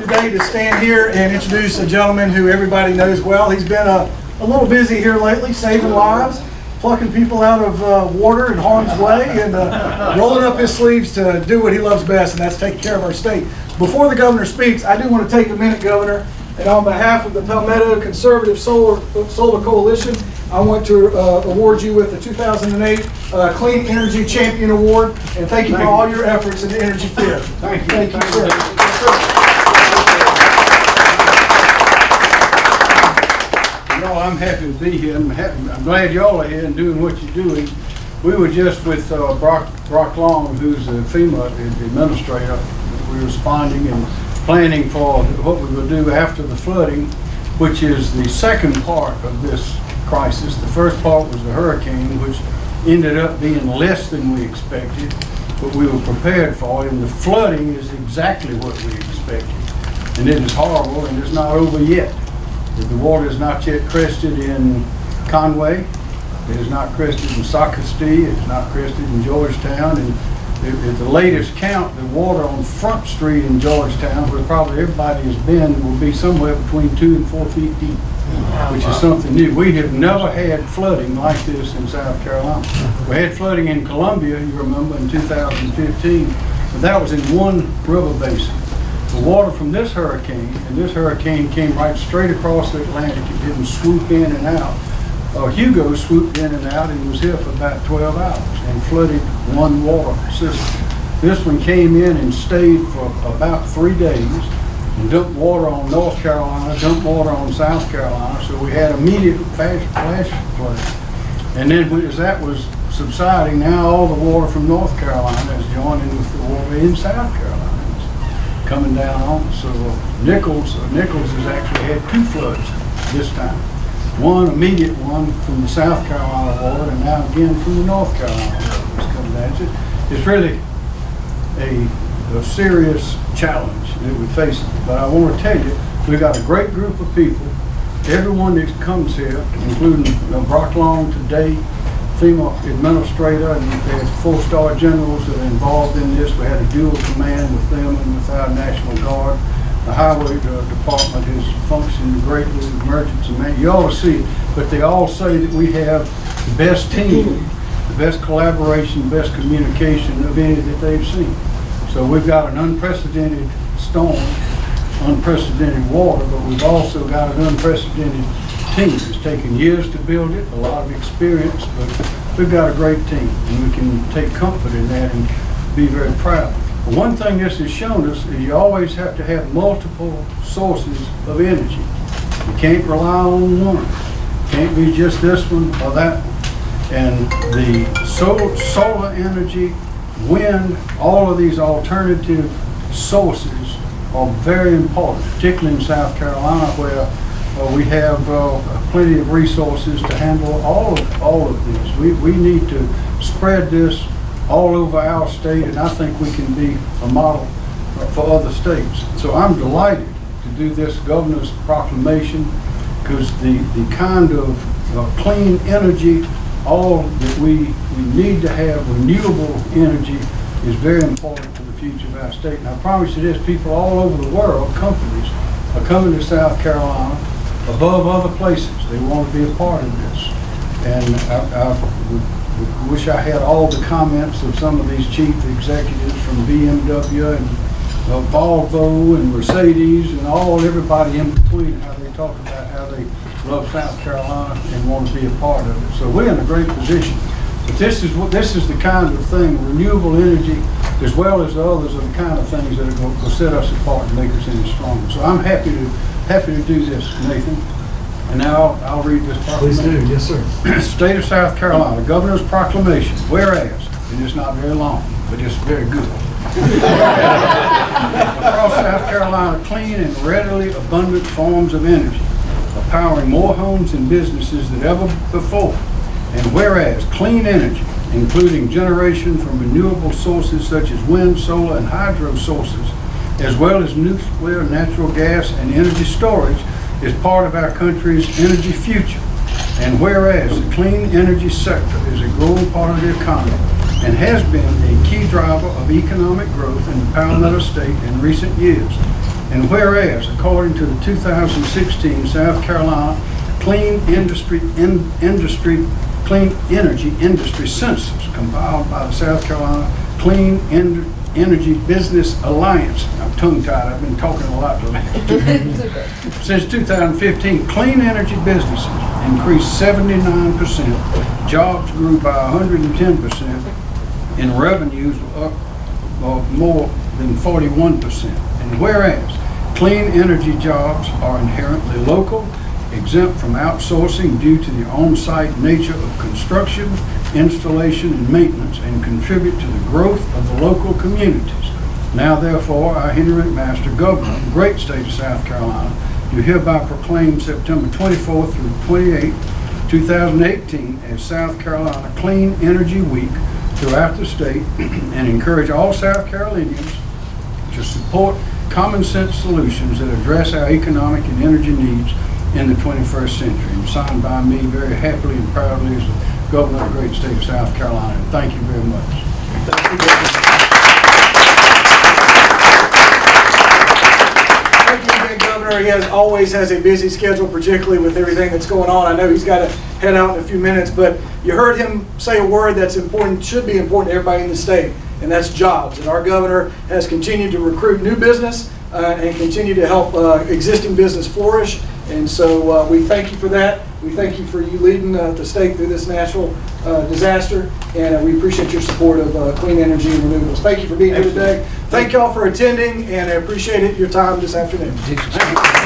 today to stand here and introduce a gentleman who everybody knows well. He's been a, a little busy here lately, saving lives, plucking people out of uh, water and harm's way, and uh, rolling up his sleeves to do what he loves best, and that's taking care of our state. Before the governor speaks, I do want to take a minute, Governor, and on behalf of the Palmetto Conservative Solar, Solar Coalition, I want to uh, award you with the 2008 uh, Clean Energy Champion Award, and thank you for all your efforts in the energy field. Thank you. Thank you, Thank sir. you. Yes, sir. You know, I'm happy to be here. I'm happy, I'm glad y'all are here and doing what you're doing. We were just with uh, Brock, Brock Long, who's the FEMA administrator. We were responding and planning for what we would do after the flooding, which is the second part of this crisis. The first part was the hurricane, which ended up being less than we expected, but we were prepared for it. And the flooding is exactly what we expected. And it is horrible and it's not over yet. The water is not yet crested in Conway. It is not crested in Socastee. It is not crested in Georgetown. And at at the latest count, the water on Front Street in Georgetown, where probably everybody has been, will be somewhere between two and four feet deep, which is something new. We have never had flooding like this in South Carolina. We had flooding in Columbia, you remember, in 2015, but that was in one river basin. The water from this hurricane, and this hurricane came right straight across the Atlantic, it didn't swoop in and out. Uh, Hugo swooped in and out and was here for about 12 hours and flooded one water system. This one came in and stayed for about three days and dumped water on North Carolina, dumped water on South Carolina, so we had immediate flash, flash flooding. And then as that was subsiding, now all the water from North Carolina is joining with the water in South Carolina. Coming down on, so Nichols, uh, Nichols has actually had two floods this time. One immediate one from the South Carolina water and now again from the North Carolina water coming down. It's It's really a, a serious challenge that we face. But I want to tell you, we've got a great group of people. Everyone that comes here, including Brock Long today, FEMA administrator, and we've had four-star generals that are involved in this. We had a dual command with them and with our National Guard. The highway uh, department has functioned greatly with emergency man. You all see it, but they all say that we have the best team, the best collaboration, best communication of any that they've seen. So we've got an unprecedented storm, unprecedented water, but we've also got an unprecedented team. It's taken years to build it, a lot of experience, but we've got a great team, and we can take comfort in that and be very proud. But One thing this has shown us is you always have to have multiple sources of energy. You can't rely on one. Can't be just this one or that one. And the solar, solar energy, wind, all of these alternative sources are very important, particularly in South Carolina where uh, we have uh, plenty of resources to handle all of, all of this. We, we need to spread this all over our state and I think we can be a model uh, for other states. So I'm delighted to do this governor's proclamation because the, the kind of uh, clean energy, all that we, we need to have renewable energy is very important to the future of our state. And I promise you this, people all over the world, companies, are coming to South Carolina above other places. They want to be a part of this. And I, I would- would wish I had all the comments of some of these chief executives from BMW and uh, Volvo and Mercedes and all, everybody in between, how they talk about how they love South Carolina and want to be a part of it. So we're in a great position. But this is what, this is the kind of thing, renewable energy, as well as the others, are the kind of things that are going to set us apart and make us any stronger. So I'm happy to, happy to do this, Nathan. And now I'll, read this Please proclamation. do, yes, sir. State of South Carolina, Governor's Proclamation, whereas, and it's not very long, but it's very good. Across South Carolina, clean and readily abundant forms of energy are powering more homes and businesses than ever before. And whereas, clean energy, including generation from renewable sources such as wind, solar, and hydro sources, as well as nuclear, natural gas, and energy storage, is part of our country's energy future. And whereas the clean energy sector is a growing part of the economy and has been a key driver of economic growth in the Palmetto State in recent years. And whereas, according to the 2016 South Carolina Clean Industry, In- Industry, Clean Energy Industry Census compiled by the South Carolina Clean En- Energy Business Alliance. I'm tongue-tied, I've been talking a lot today. Since 2015, clean energy businesses increased 79%, jobs grew by 110%, and revenues were up more than 41%. And whereas, clean energy jobs are inherently local, exempt from outsourcing due to the on-site nature of construction, installation, and maintenance, and contribute to the growth of the local communities. Now therefore, I, Henry McMaster, Governor of the great state of South Carolina, do hereby proclaim September 24th through 28th, 2018 as South Carolina Clean Energy Week throughout the state and encourage all South Carolinians to support common sense solutions that address our economic and energy needs in the 21st century. And signed by me very happily and proudly as the Governor of the great state of South Carolina. Thank you very much. Thank you, Governor. He has, always has a busy schedule, particularly with everything that's going on. I know he's got to head out in a few minutes, but you heard him say a word that's important, should be important to everybody in the state, and that's jobs. And our governor has continued to recruit new business uh, and continue to help uh, existing business flourish. And so uh, we thank you for that. We thank you for you leading uh, the state through this natural uh, disaster, and uh, we appreciate your support of uh, clean energy and renewables. Thank you for being here today. Thank y'all for attending, and I appreciate it, your time this afternoon.